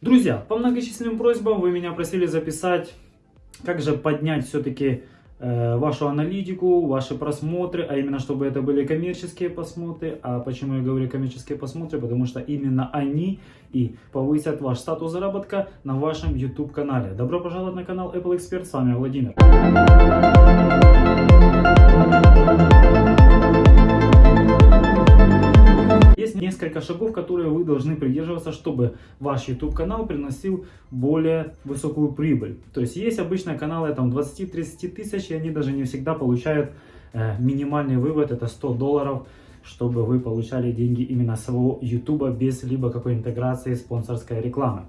Друзья, по многочисленным просьбам вы меня просили записать, как же поднять все-таки э, вашу аналитику, ваши просмотры, а именно, чтобы это были коммерческие просмотры. А почему я говорю коммерческие просмотры? Потому что именно они и повысят ваш статус заработка на вашем YouTube канале. Добро пожаловать на канал Apple Expert, с вами Владимир. Несколько шагов, которые вы должны придерживаться, чтобы ваш YouTube канал приносил более высокую прибыль. То есть есть обычно каналы там 20-30 тысяч, и они даже не всегда получают э, минимальный вывод, это 100 долларов, чтобы вы получали деньги именно с своего YouTube без либо какой интеграции спонсорской рекламы.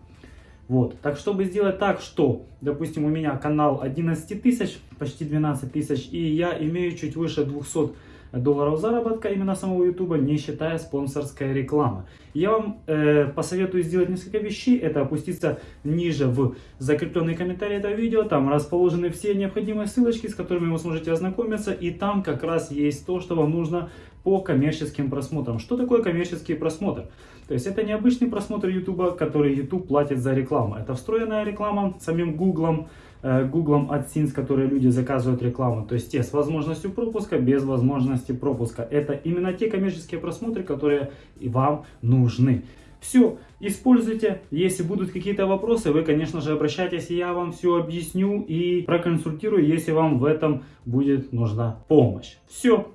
Вот, так чтобы сделать так, что, допустим, у меня канал 11 тысяч, почти 12 тысяч, и я имею чуть выше 200 долларов заработка именно самого YouTube, не считая спонсорской рекламы. Я вам э, посоветую сделать несколько вещей. Это опуститься ниже в закрепленный комментарий этого видео. Там расположены все необходимые ссылочки, с которыми вы сможете ознакомиться. И там как раз есть то, что вам нужно по коммерческим просмотрам. Что такое коммерческий просмотр? То есть это не обычный просмотр YouTube, который YouTube платит за рекламу. Это встроенная реклама самим Google, Google AdSense, которые люди заказывают рекламу. То есть те с возможностью пропуска, без возможности пропуска. Это именно те коммерческие просмотры, которые вам нужны. Все, используйте. Если будут какие-то вопросы, вы, конечно же, обращайтесь, я вам все объясню и проконсультирую, если вам в этом будет нужна помощь. Все.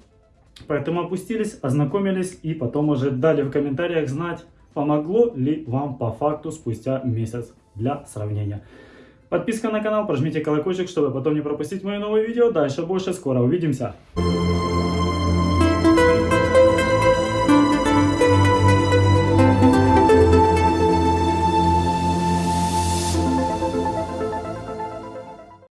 Поэтому опустились, ознакомились и потом уже дали в комментариях знать, помогло ли вам по факту спустя месяц для сравнения. Подписка на канал, прожмите колокольчик, чтобы потом не пропустить мои новые видео. Дальше больше, скоро увидимся.